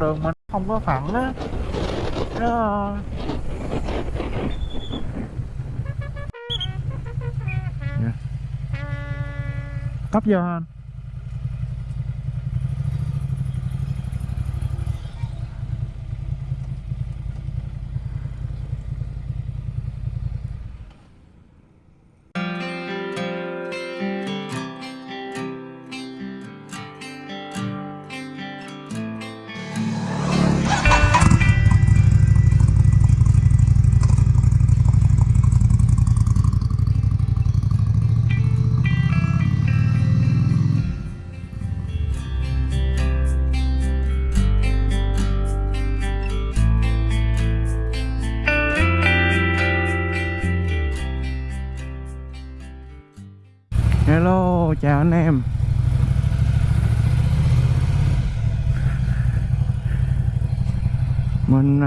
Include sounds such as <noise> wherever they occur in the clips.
đường mình không có phẳng á. Nó ờ, dạ. cấp vô anh.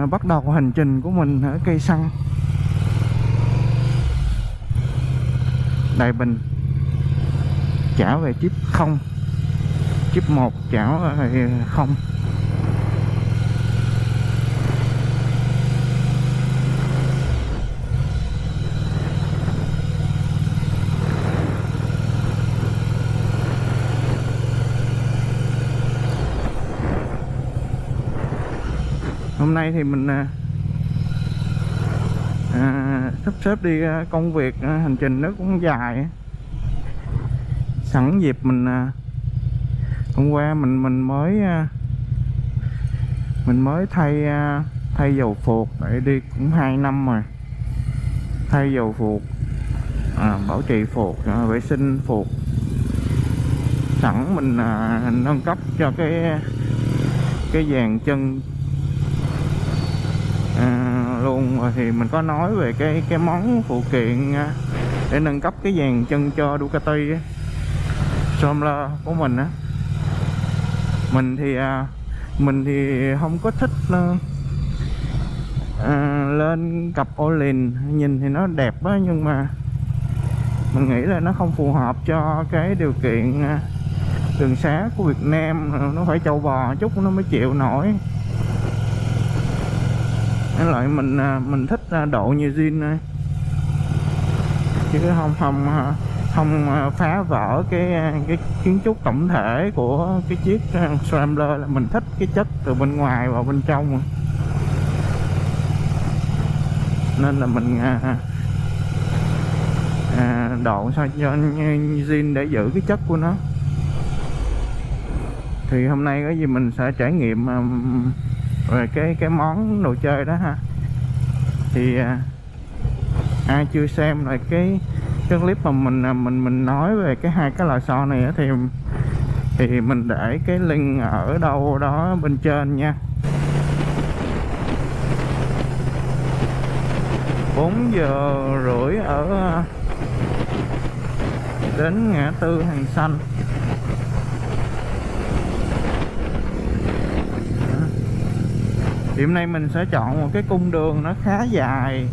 Mình bắt đầu hành trình của mình ở cây xăng. Đại Bình Trả về chip 0 Chip 1 trả về 0 hôm nay thì mình à, à sắp xếp đi à, công việc à, hành trình nó cũng dài. Sẵn dịp mình à, hôm qua mình mình mới à, mình mới thay à, thay dầu phuộc. Để đi cũng 2 năm rồi. Thay dầu phuộc à, bảo trì phuộc à, vệ sinh phuộc. Sẵn mình à, nâng cấp cho cái cái dàn chân luôn. Thì mình có nói về cái cái món phụ kiện à, để nâng cấp cái dàn chân cho Ducati á, của mình á. Mình thì à, mình thì không có thích à, à, lên cặp Olin. Nhìn thì nó đẹp á nhưng mà mình nghĩ là nó không phù hợp cho cái điều kiện đường xá của Việt Nam. Nó phải trâu bò chút nó mới chịu nổi với loại mình à, mình thích à, độ như zin thôi chứ không không à, không phá vỡ cái cái kiến trúc tổng thể của cái chiếc Scrambler. Là mình thích cái chất từ bên ngoài vào bên trong. Nên là mình à, à, độ sao cho zin để giữ cái chất của nó. Thì hôm nay có gì mình sẽ trải nghiệm um, về cái cái món đồ chơi đó ha. Thì à, ai chưa xem lại cái cái clip mà mình à, mình mình nói về cái hai cái lò xo này thì thì mình để cái link ở đâu đó bên trên nha. 4 giờ rưỡi ở à, đến ngã tư hàng xanh. Thì hôm nay mình sẽ chọn một cái cung đường nó khá dài.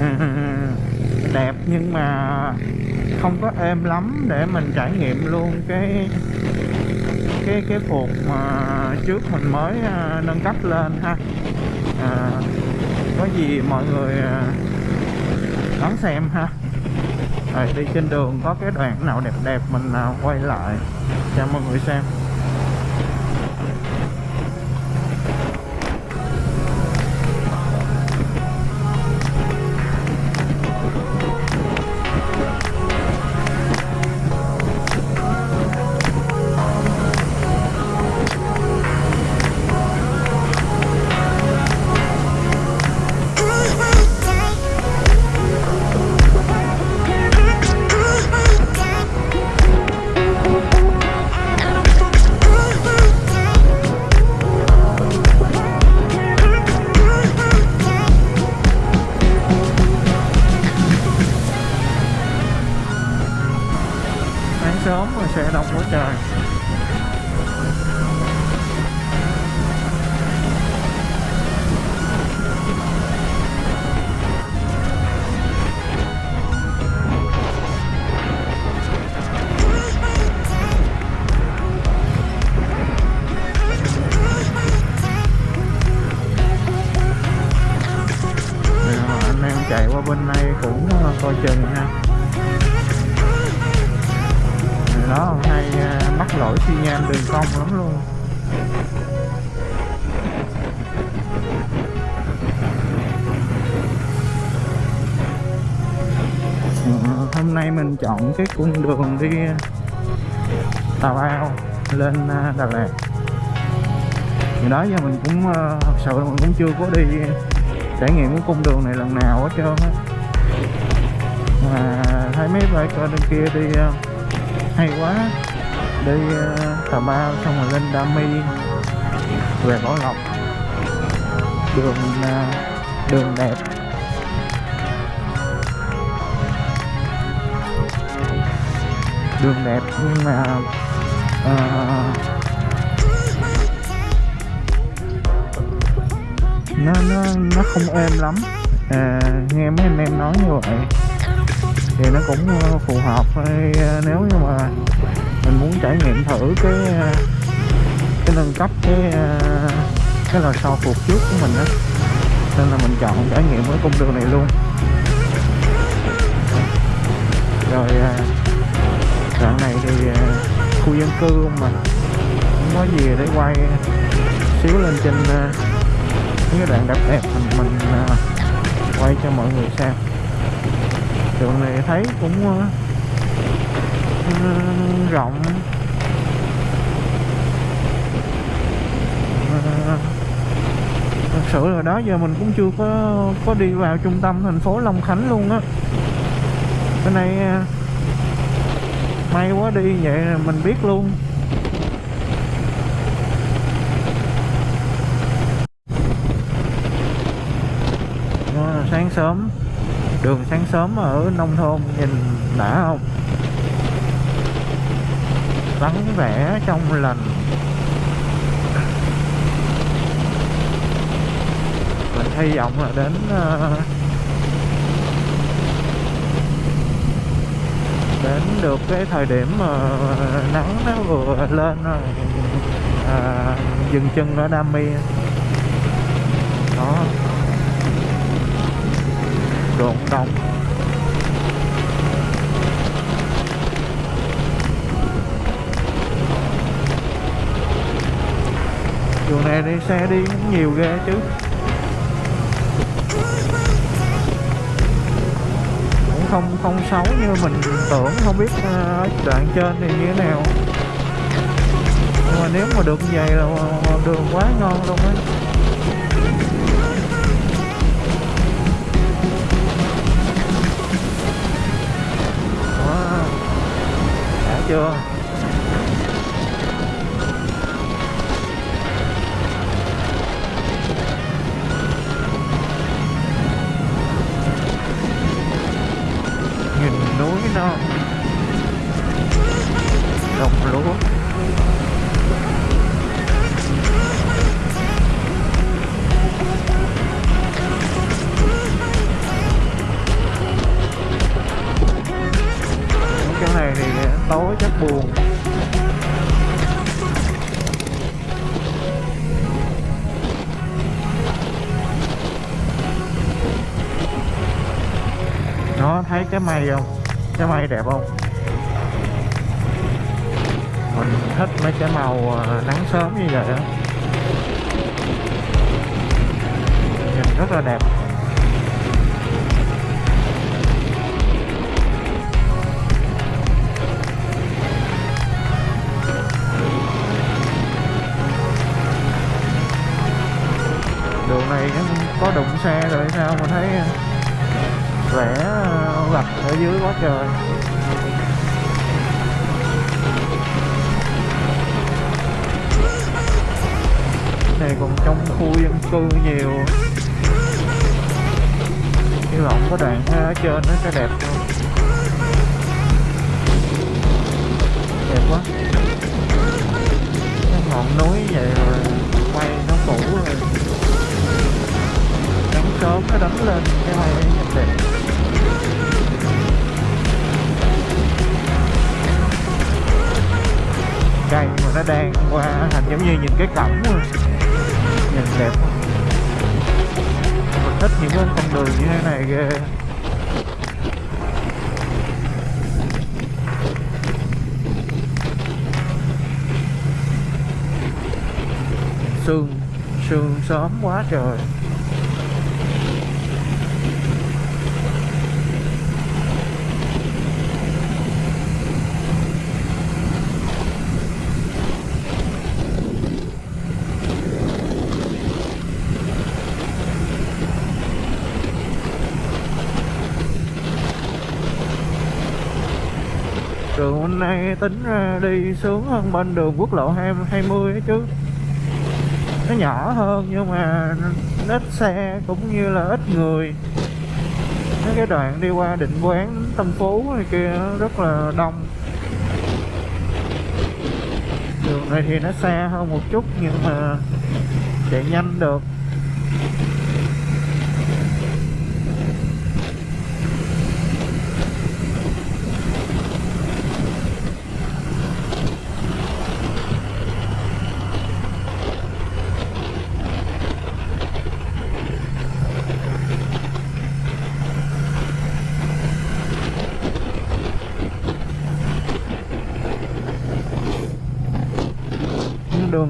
<laughs> Đẹp nhưng mà không có êm lắm để mình trải nghiệm luôn cái cái cái phục mà trước mình mới à, nâng cấp lên ha. À, có gì mọi người à, đón xem ha. Rồi đi trên đường có cái đoạn nào đẹp đẹp mình à, quay lại cho mọi người xem. Hôm nay mình chọn cái cung đường đi Tà Bao lên à, Đà Lạt. Thì đó, giờ mình cũng ờ, thật sự là mình cũng chưa có đi trải nghiệm cái cung đường này lần nào hết trơn á. Mà thấy mấy bài coi bên kia đi ờ, hay quá. Đi ờ, Tà Bao xong rồi lên Đa Mi về Bảo Lộc. Đường đường đẹp. Đường đẹp nhưng mà uh, nó nó nó không êm lắm. À, nghe mấy anh em nói như vậy thì nó cũng ờ, phù hợp hay nếu như mà mình muốn trải nghiệm thử cái cái nâng cấp cái cái lò xo phục trước của mình á. Nên là mình chọn trải nghiệm cái cung đường này luôn. Rồi đoạn này thì ờ, khu dân cư không mà không có gì để quay ờ, xíu lên trên ờ, những cái đoạn đẹp đẹp mình mình quay cho mọi người xem. Đường này thấy cũng rộng. Thật sự là đó, giờ mình cũng chưa có có đi vào trung tâm thành phố Long Khánh luôn á. Bên này may quá đi vậy là mình biết luôn. À, sáng sớm. Đường sáng sớm ở nông thôn nhìn đã không? Vắng vẻ trong lành. Mình hy vọng là đến uh, đến được cái thời điểm mà nắng nó vừa lên rồi. À, dừng chân ở Nam Mi. Đó. Đồn đông đường này đi xe đi cũng nhiều ghê chứ. Không không xấu như mình tưởng không biết ở đoạn trên thì như thế nào. Nhưng mà nếu mà được như vậy là đường quá ngon luôn á. Wow. đã chưa? Nó non đồng lúa. Chỗ này thì tối chắc buồn. Nó thấy cái mây không? Cái mây đẹp không? Mình thích mấy cái màu ờ, nắng sớm như vậy đó nhìn rất là đẹp. Đường này có đụng xe rồi sao mà thấy ờ, vẽ vạch ở dưới quá trời. Này còn trong khu dân cư nhiều. Hy vọng có đoạn ở trên nó sẽ đẹp hơn. Đẹp quá. Cái ngọn núi vậy rồi quay nó cũ rồi. Nắng sớm, nó đánh lên. Cái này nhìn đẹp cây mà nó đang qua thành giống như nhìn cái cổng luôn nhìn đẹp quá. Mình thích những cái con đường như thế này ghê. Sương sương sớm quá trời. Hôm nay tính ra đi sướng hơn bên đường quốc lộ 20 ấy chứ. Nó nhỏ hơn nhưng mà ít xe cũng như là ít người. Mấy cái đoạn đi qua định quán tâm phú này kia rất là đông. Đường này thì nó xa hơn một chút nhưng mà chạy nhanh được.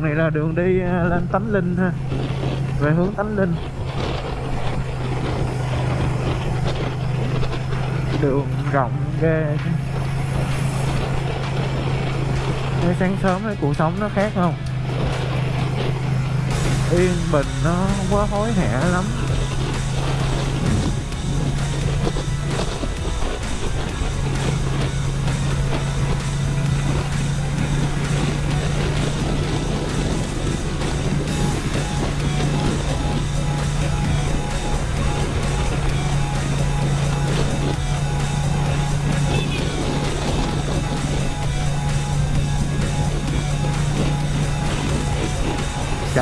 Đường này là đường đi à, lên Tánh Linh ha. Về hướng Tánh Linh. Đường rộng ghê. Thấy sáng sớm cái cuộc sống nó khác không? Yên bình nó không quá hối hả lắm.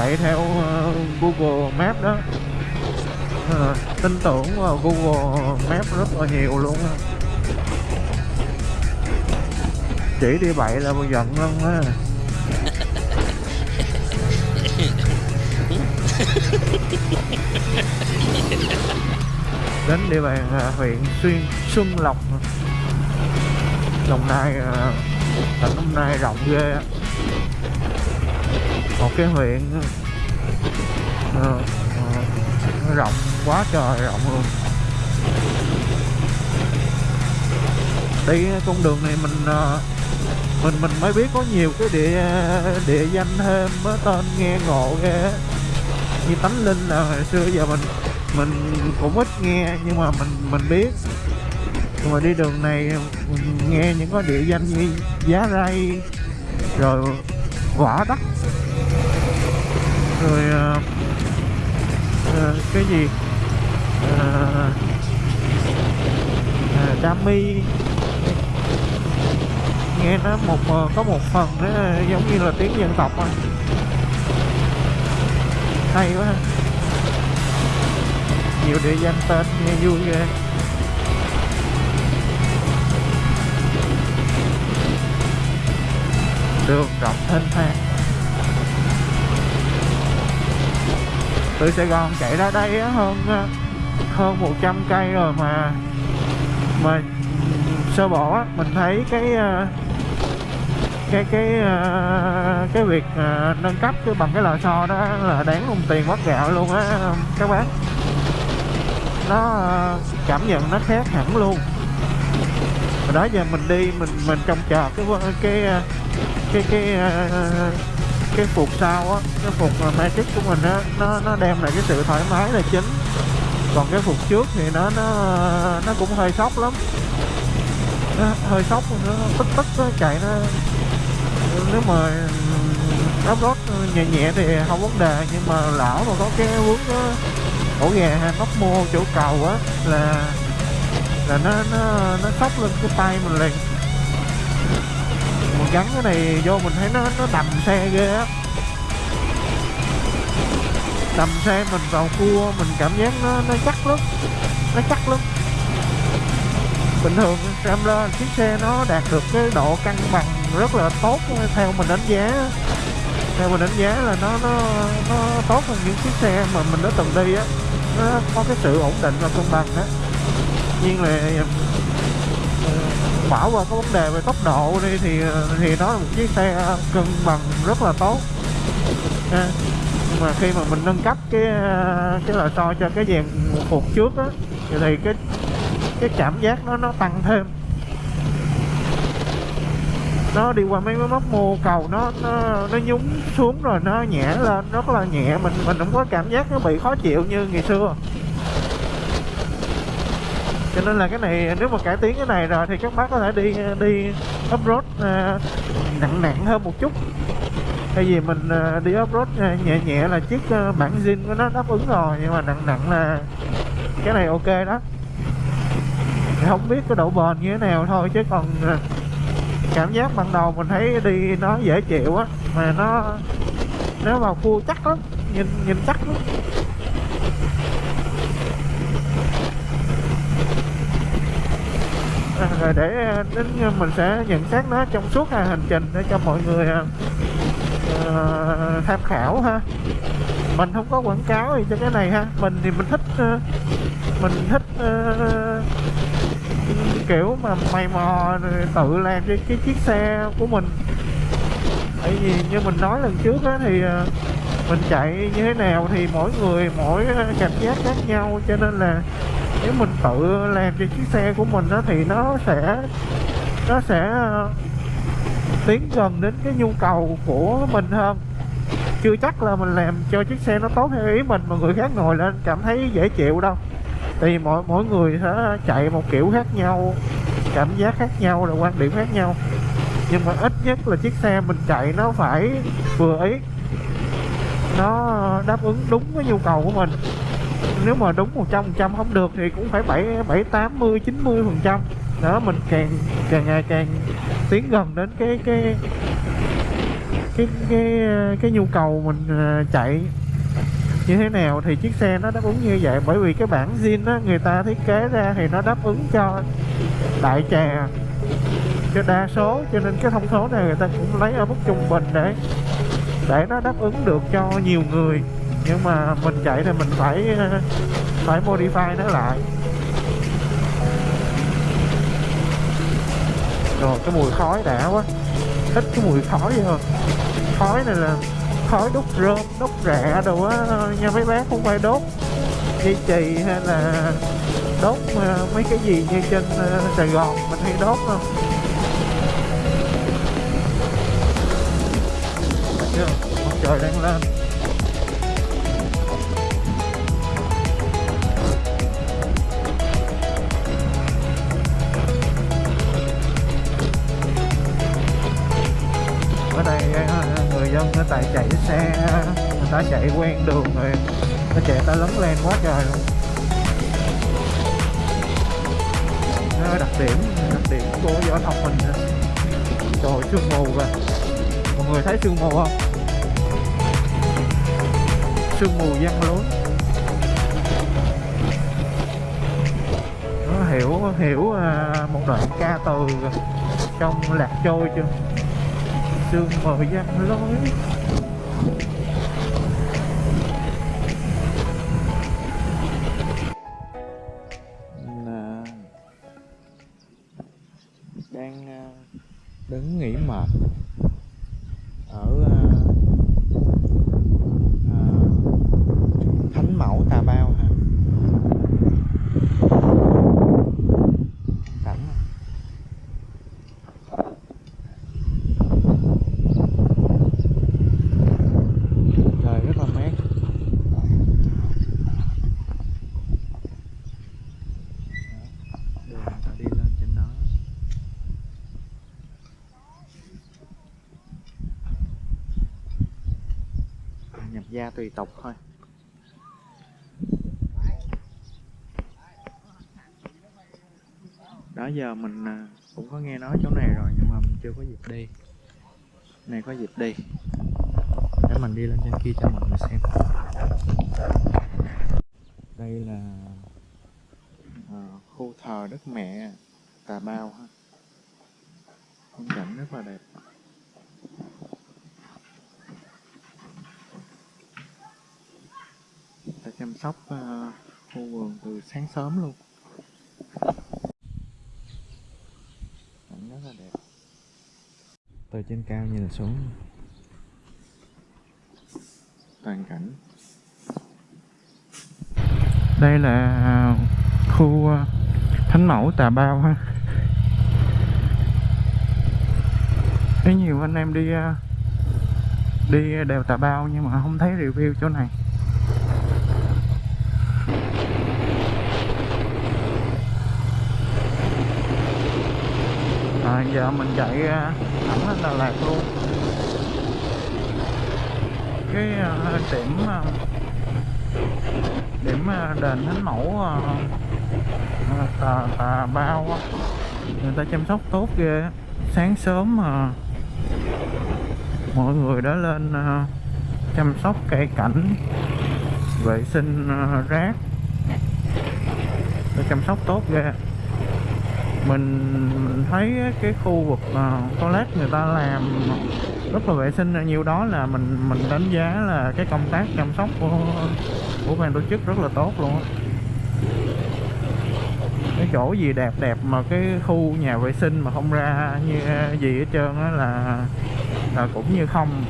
Chạy theo uh, Google Maps đó. Uh, tin tưởng vào Google Maps rất là nhiều luôn á. Chỉ đi bậy là giận luôn á. <laughs> Đến địa bàn uh, huyện Xuyên Xuân Lộc. Đồng Nai uh, tỉnh hôm nay rộng ghê á một cái huyện uh, uh, rộng quá trời rộng luôn. Đi con đường này mình uh, mình mình mới biết có nhiều cái địa địa danh thêm mới tên nghe ngộ ghê như tánh linh là hồi xưa giờ mình mình cũng ít nghe nhưng mà mình mình biết. Nhưng mà đi đường này mình nghe những cái địa danh như giá ray rồi quả đất rồi uh, uh, cái gì? Uh, uh, Dami nghe nó một uh, có một phần nó giống như là tiếng dân tộc anh hay quá nhiều địa danh tên nghe vui ghê. Đường rộng thênh thang. Từ Sài Gòn chạy ra đây hơn à, hơn 100 cây rồi mà. Mà sơ bộ á mình thấy cái à, cái cái à, cái việc nâng cấp cái bằng cái lò xo đó là đáng đồng tiền mất gạo luôn á các bác. Nó cảm nhận nó khác hẳn luôn. Đó giờ mình đi mình mình trông chờ cái cái cái cái cái, cái phục sau á, cái phục magic của mình á, nó nó đem lại cái sự thoải mái là chính. Còn cái phục trước thì nó nó nó cũng hơi sốc lắm. Nó hơi sốc, nó tích tích nó chạy nó, nếu mà đắp gót nhẹ nhẹ thì không vấn đề, nhưng mà lão mà có cái vướng đó ổ gà nóc mô chỗ cầu á, là là nó nó nó sốc lên cái tay mình liền gắn cái này vô, mình thấy nó nó đầm xe ghê á. Đầm xe mình vào cua, mình cảm giác nó nó chắc lắm, nó chắc lắm. Bình thường Rambler chiếc xe nó đạt được cái độ cân bằng rất là tốt theo mình đánh giá. Theo mình đánh giá là nó nó nó tốt hơn những chiếc xe mà mình đã từng đi á. Nó có cái sự ổn định và cân bằng á. Nhiên là bỏ qua cái vấn đề về tốc độ đi thì thì nó là một chiếc xe cân bằng rất là tốt. À, nhưng mà khi mà mình nâng cấp cái cái lò xo cho cái dàn phục trước á thì cái cái cảm giác nó nó tăng thêm. Nó đi qua mấy cái móc mô cầu nó nó nó nhúng xuống rồi nó nhẹ lên rất là nhẹ. Mình mình không có cảm giác nó bị khó chịu như ngày xưa cho nên là cái này nếu mà cải tiến cái này rồi thì các bác có thể đi đi off road à, nặng nặng hơn một chút. Thay vì mình uh, đi off road uh, à, nhẹ nhẹ là chiếc uh, bản zin của nó đáp ứng rồi nhưng mà nặng nặng là cái này ok đó. Thì không biết cái độ bền như thế nào thôi chứ còn cảm giác ban đầu mình thấy đi nó dễ chịu á mà nó nó vào cua chắc lắm nhìn nhìn chắc lắm. Rồi để à, đến mình sẽ nhận xét nó trong suốt à, hành trình để cho mọi người tham khảo ha. Mình không có quảng cáo gì cho cái này ha. Mình thì mình thích mình thích kiểu mà mày mò tự làm cho cái chiếc xe của mình. Tại vì như mình nói lần trước á, thì mình chạy như thế nào thì mỗi người mỗi cảm giác khác nhau, cho nên là nếu mình tự làm cho chiếc xe của mình đó thì nó sẽ nó sẽ ờ, tiến gần đến cái nhu cầu của mình hơn. Chưa chắc là mình làm cho chiếc xe nó tốt theo ý mình mà người khác ngồi lên cảm thấy dễ chịu đâu. Thì mỗi mỗi người sẽ chạy một kiểu khác nhau, cảm giác khác nhau là quan điểm khác nhau. Nhưng mà ít nhất là chiếc xe mình chạy nó phải vừa ý, nó đáp ứng đúng cái nhu cầu của mình nếu mà đúng 100 trăm không được thì cũng phải bảy bảy tám mươi, chín mươi phần trăm. Đó, mình càng càng ngày càng tiến gần đến cái cái cái cái cái nhu cầu mình ờ, chạy như thế nào thì chiếc xe nó đáp ứng như vậy. Bởi vì cái bản zin á, người ta thiết kế ra thì nó đáp ứng cho đại trà, cho đa số, cho nên cái thông số này người ta cũng lấy ở mức trung bình để để nó đáp ứng được cho nhiều người nhưng mà mình chạy thì mình phải phải modify nó lại. Rồi, cái mùi khói đã quá. Thích cái mùi khói vậy hơn. Khói này là khói đốt rơm, đốt rạ đồ á, nha, mấy bác không phải đốt. Dây chì hay là đốt ờ, mấy cái gì như trên ờ, Sài Gòn mình hay đốt không? Trời đang lên. Người ta chạy xe, người ta chạy quen đường rồi. Nó chạy ta lấn lên quá trời luôn. Nó đặc điểm đặc điểm của giao thông mình nè. trời sương mù kìa. Mọi người thấy sương mù không? Sương mù văng lối. Nó hiểu hiểu à, một đoạn ca từ trong lạc trôi chưa? Sương mờ văng lối tùy tục thôi. Đó giờ mình à, cũng có nghe nói chỗ này rồi nhưng mà mình chưa có dịp đi. Này có dịp đi. Để mình đi lên trên kia cho mọi người xem. Đây là à, khu thờ đất mẹ Tà Bao ha. Phong cảnh rất là đẹp. Chăm sóc à, khu vườn từ sáng sớm luôn. Cảnh rất là đẹp. Từ trên cao nhìn xuống. Toàn cảnh. Đây là khu ờ, thánh mẫu tà bao ha. Thấy nhiều anh em đi ờ, đi đèo tà bao nhưng mà không thấy review chỗ này à, giờ mình chạy ờ, thẳng lên Đà Lạt luôn. Cái ờ, điểm điểm đền thánh mẫu tà, tà bao người ta chăm sóc tốt ghê sáng sớm mà mọi người đã lên uh, chăm sóc cây cảnh vệ sinh uh, rác. Để chăm sóc tốt ghê mình mình thấy cái khu vực uh, toilet người ta làm rất là vệ sinh. Nhiều đó là mình mình đánh giá là cái công tác chăm sóc của của ban tổ chức rất là tốt luôn á. Cái chỗ gì đẹp đẹp mà cái khu nhà vệ sinh mà không ra như ờ, gì hết trơn á là là cũng như không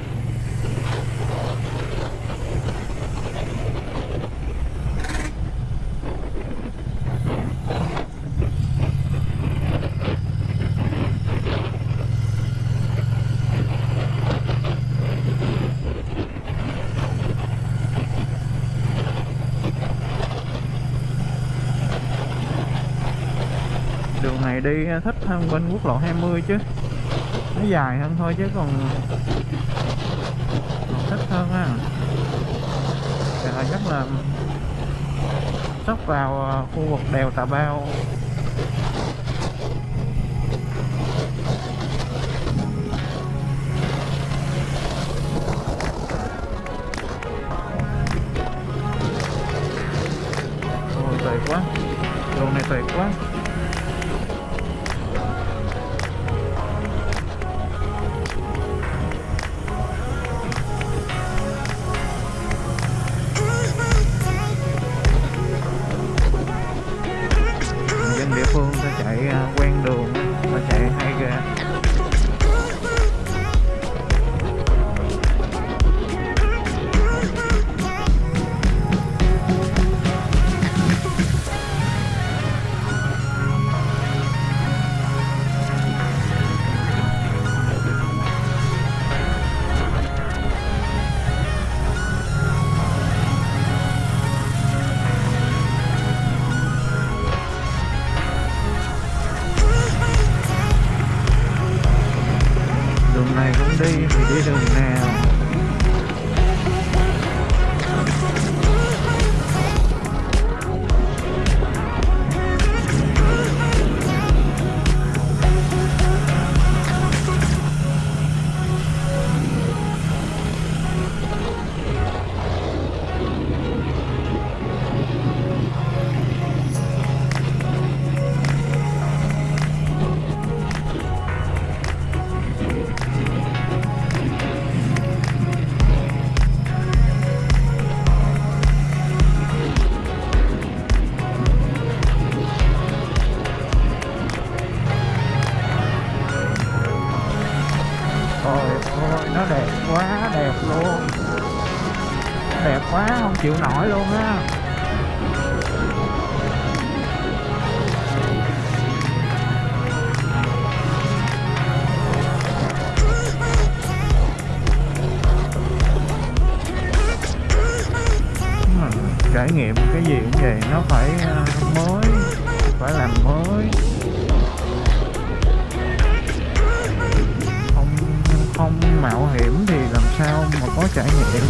đường này đi à, thích hơn bên quốc lộ 20 chứ. Nó dài hơn thôi chứ còn, còn thích hơn á. Chắc là sắp vào à, khu vực đèo Tà Bao. Quá không? Chịu nổi luôn á. Hmm, trải nghiệm cái gì cũng vậy, nó phải à, mới, phải làm mới. Không không mạo hiểm thì làm sao mà có trải nghiệm?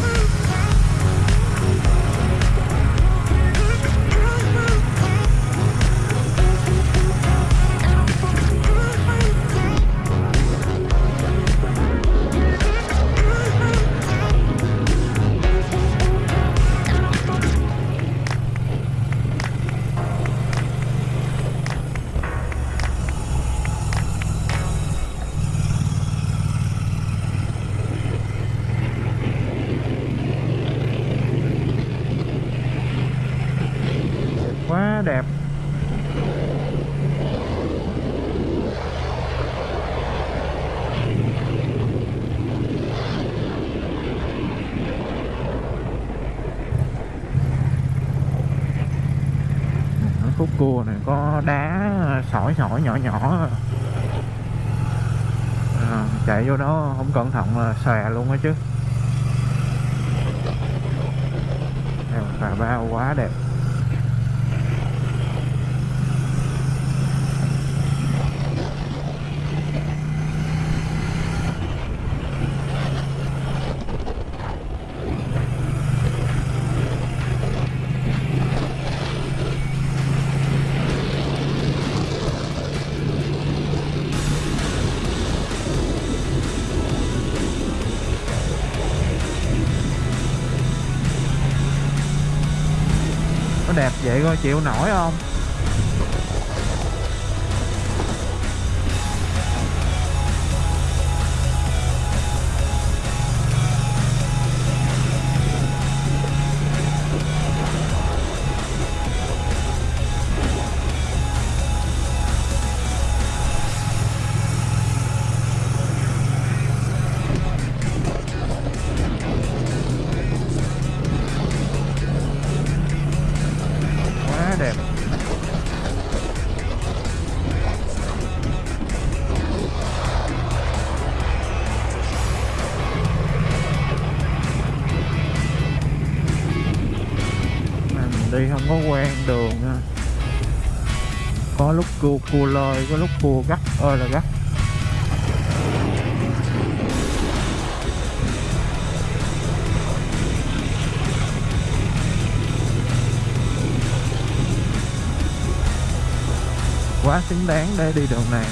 Đá sỏi sỏi nhỏ nhỏ. À, chạy vô đó không cẩn thận là xòe luôn á chứ. Bà bao quá đẹp. Đẹp chịu nổi không? Đi không có quen đường ha. Có lúc cua cua lơi, có lúc cua gắt. Ơi là gắt. Quá xứng đáng để đi đường này.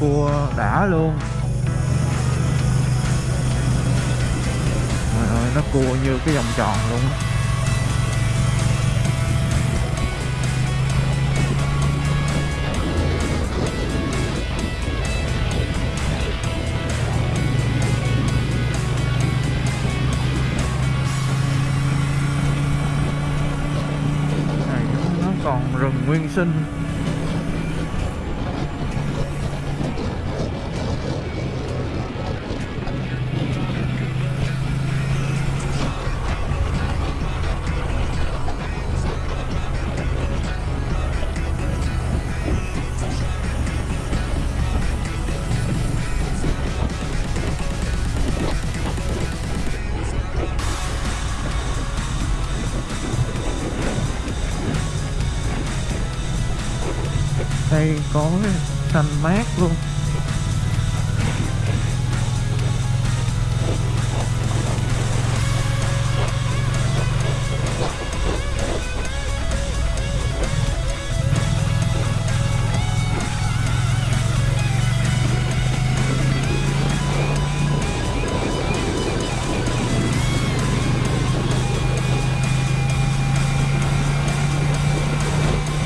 Cua đã luôn. Trời ơi, nó cua như cái vòng tròn luôn này nó còn rừng nguyên sinh. Có xanh mát luôn.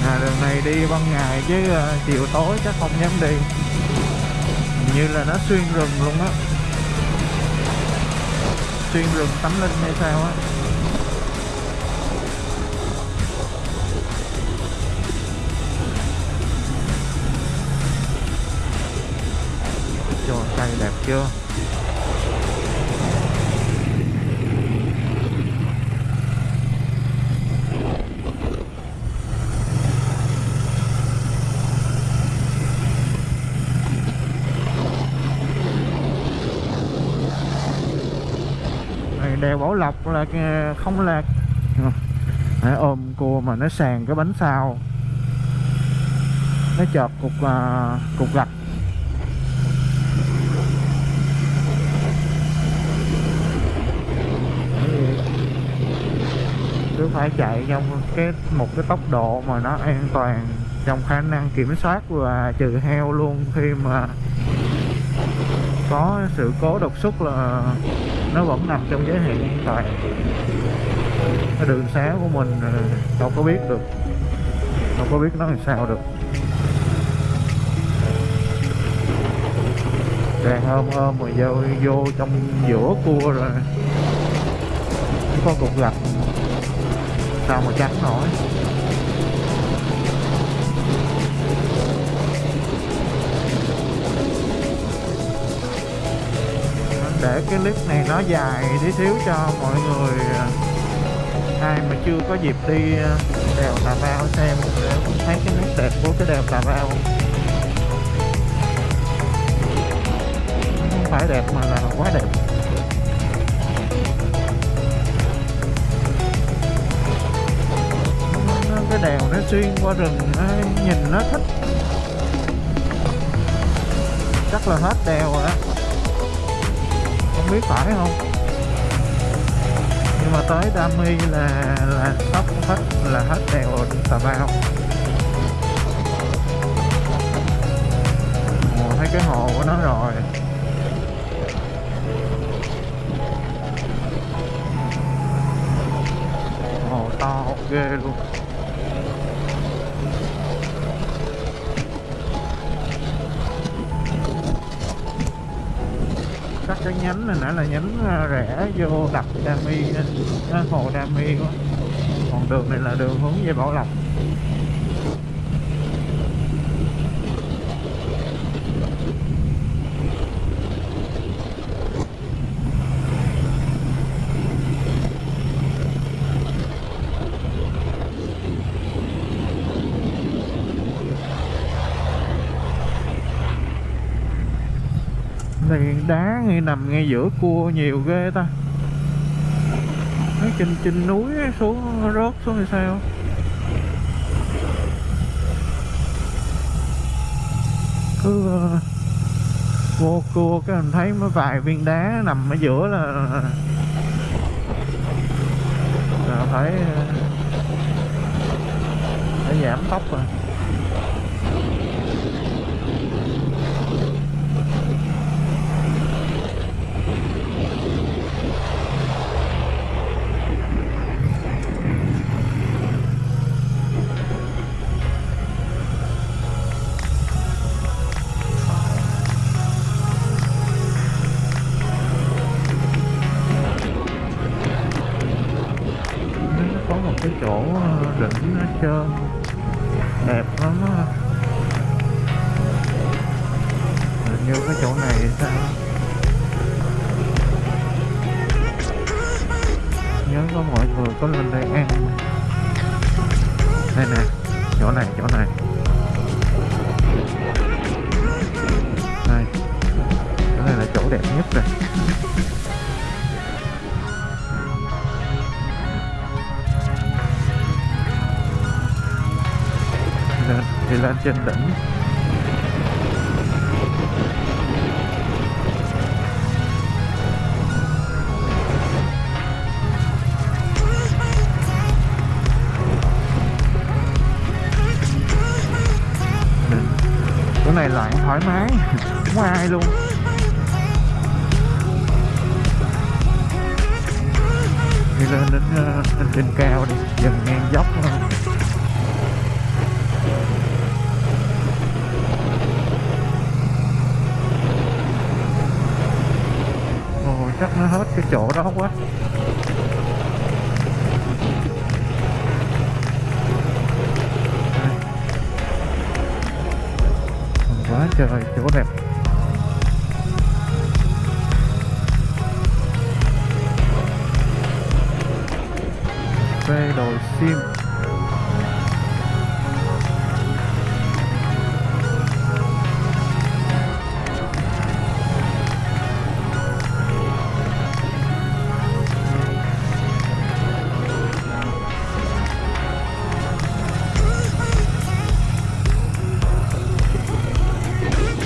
À, đường này đi ban ngày chứ à, chiều tối chắc không dám đi. Hình như là nó xuyên rừng luôn á. Xuyên rừng tắm linh hay sao á. Trời cây đẹp chưa? Kèo Bảo Lộc là ờ, không là Đấy, ôm cua mà nó sàn cái bánh sau nó chợt cục uh, cục gạch. Cứ phải chạy trong cái một cái tốc độ mà nó an toàn trong khả năng kiểm soát và trừ heo luôn khi mà có sự cố đột xuất là nó vẫn nằm trong giới hạn an toàn. Cái đường xá của mình à, đâu có biết được. Đâu có biết nó làm sao được. Đang ôm ôm rồi vô, vô trong giữa cua rồi có cục gạch. Sao mà tránh nổi? Để cái clip này nó dài tí xíu cho mọi người à, ai mà chưa có dịp đi à, đèo Tà Bao xem để thấy cái nét đẹp của cái đèo Tà Bao. Không phải đẹp mà là quá đẹp. Cái đèo nó xuyên qua rừng nó, nhìn nó thích. Chắc là hết đèo rồi đó không biết phải không? Nhưng mà tới Đam là là sắp hết là hết đèo Tà Bao Ồ, thấy cái hồ của nó rồi. Hồ to ghê luôn. Cái nhánh này nãy là nhánh rẻ rẽ vô đập Đa Mi hồ Đa Mi quá. Còn đường này là đường hướng về Bảo Lộc. Thì đá ngay nằm ngay giữa cua nhiều ghê ta. Mấy trên trên núi xuống rớt xuống thì sao? Cứ ờ, vô cua cái mình thấy mấy vài viên đá nằm ở giữa là là phải ờ, phải giảm tốc rồi. Chỗ này là chỗ đẹp nhất rồi. Lên thì lên trên đỉnh. Chỗ này lại thoải mái. <laughs> Không ai luôn. Đi lên đến ờ, lên trên cao đi dần ngang dốc thôi. Ồ, chắc nó hết cái chỗ đó quá. Quá trời chỗ đẹp. Phim.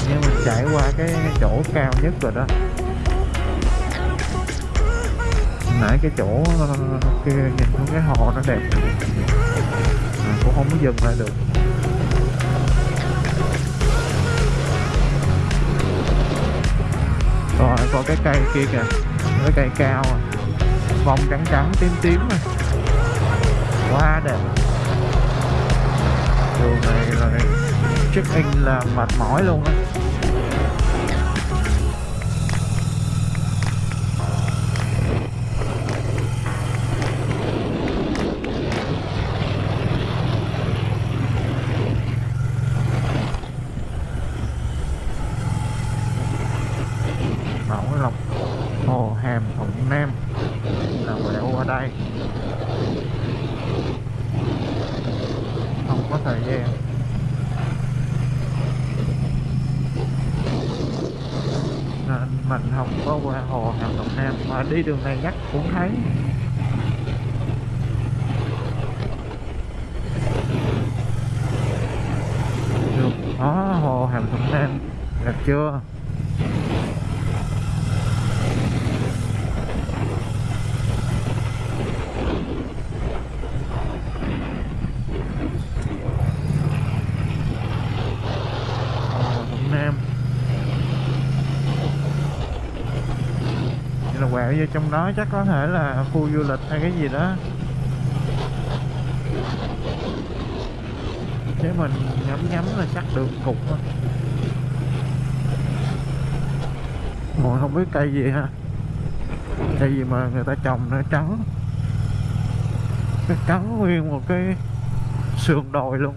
Nhưng mà chạy qua cái chỗ cao nhất rồi đó nãy cái chỗ kia nhìn xuống cái hồ nó đẹp. À, cũng không có dừng lại được. Rồi có cái cây kia kìa. Cái cây cao à. vòng trắng trắng tím tím à. quá đẹp. Đường này là check in là mệt mỏi luôn á mình không có qua hồ hàm thuận nam mà đi đường này chắc cũng thấy được. Đó hồ hàm thuận nam. Đẹp chưa hồ thuận nam Vậy là quẹo vô trong đó chắc có thể là khu du lịch hay cái gì đó. Chứ mình ngắm ngắm là chắc được cục thôi. Ngồi không biết cây gì ha? Cây gì mà người ta trồng nó trắng? Cái trắng nguyên một cái sườn đồi luôn.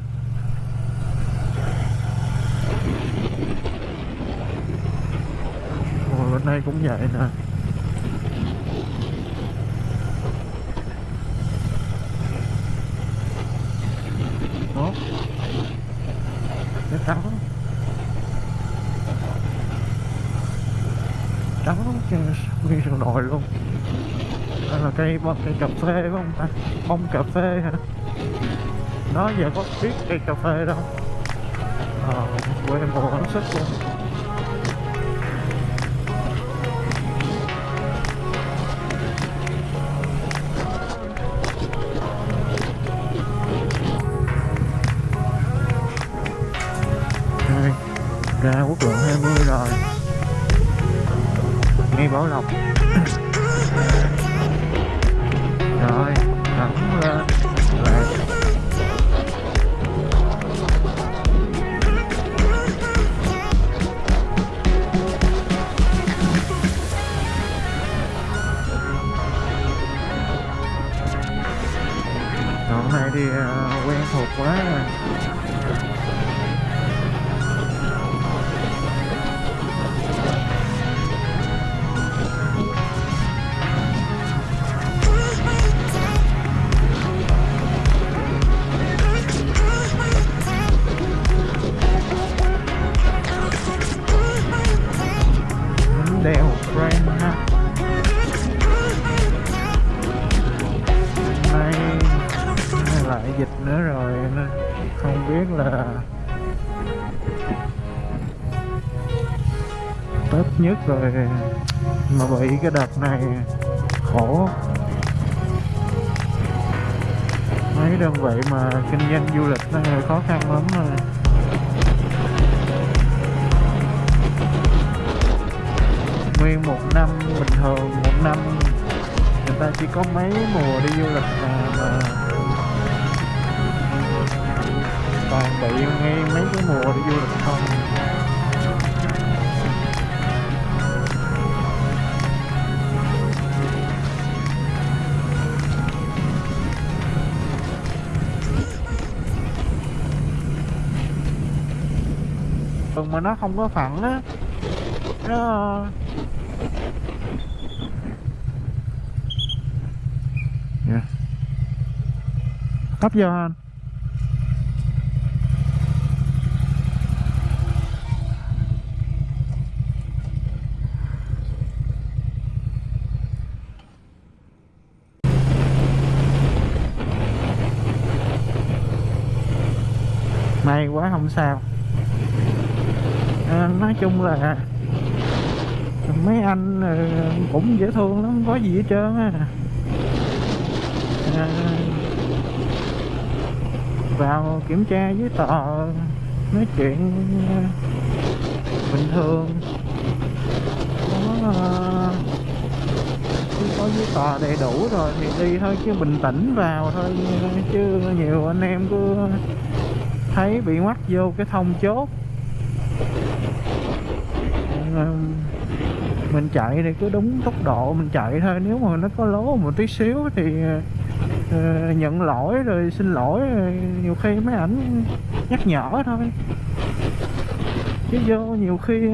Ngồi bên đây cũng vậy nè Đó Cái trắng trắng trên nguyên sườn đồi luôn. Đây là cây bông cây cà phê phải không ta? Bông cà phê hả? Nó giờ có biết cây cà phê đâu. Ờ quê mùa hết sức luôn mấy đơn vị mà kinh doanh du lịch nó hơi khó khăn lắm rồi nguyên một năm bình thường một năm người ta chỉ có mấy mùa đi du lịch mà, mà toàn bị ngay mấy cái mùa đi du lịch không. Mà nó không có phẳng á. Nó ờ, dạ. yeah. cấp vô anh. May quá không sao chung là mấy anh ờ, cũng dễ thương lắm không có gì hết trơn á. À, vào kiểm tra giấy tờ nói chuyện ờ, bình thường. Có có giấy tờ đầy đủ rồi thì đi thôi chứ bình tĩnh vào thôi chứ nhiều anh em cứ thấy bị mắc vô cái thông chốt. Ờ, mình chạy thì cứ đúng tốc độ mình chạy thôi. Nếu mà nó có lố một tí xíu thì ờ, nhận lỗi rồi xin lỗi rồi nhiều khi mấy ảnh nhắc nhở thôi. Chứ vô nhiều khi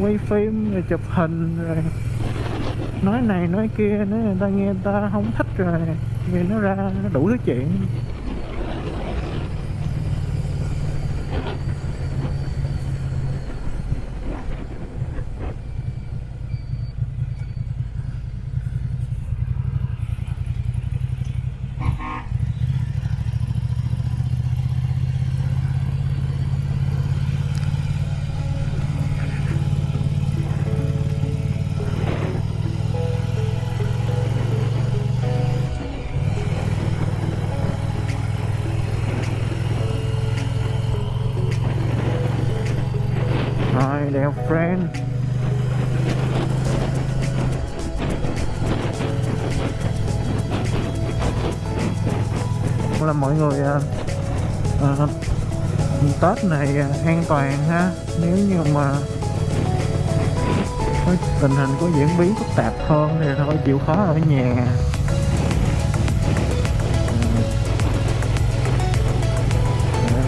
quay phim rồi chụp hình rồi nói này nói kia nữa người ta nghe người ta không thích rồi, vì nó ra đủ thứ chuyện. Là mọi người à, à, Tết này an toàn ha. Nếu như mà có tình hình có diễn biến phức tạp hơn thì thôi chịu khó ở nhà.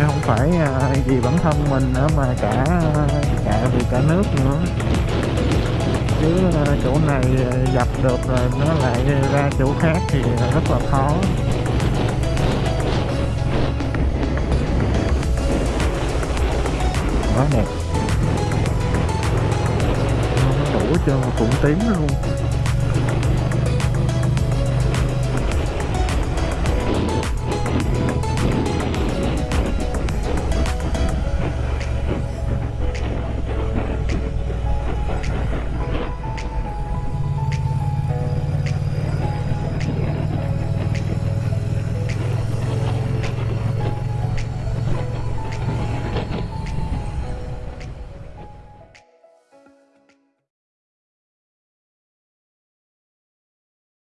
Không phải à, vì bản thân mình nữa mà cả cả vì cả nước nữa. Chứ à, chỗ này à, dập được rồi nó lại ra chỗ khác thì rất là khó. Trơn đẹp tím luôn.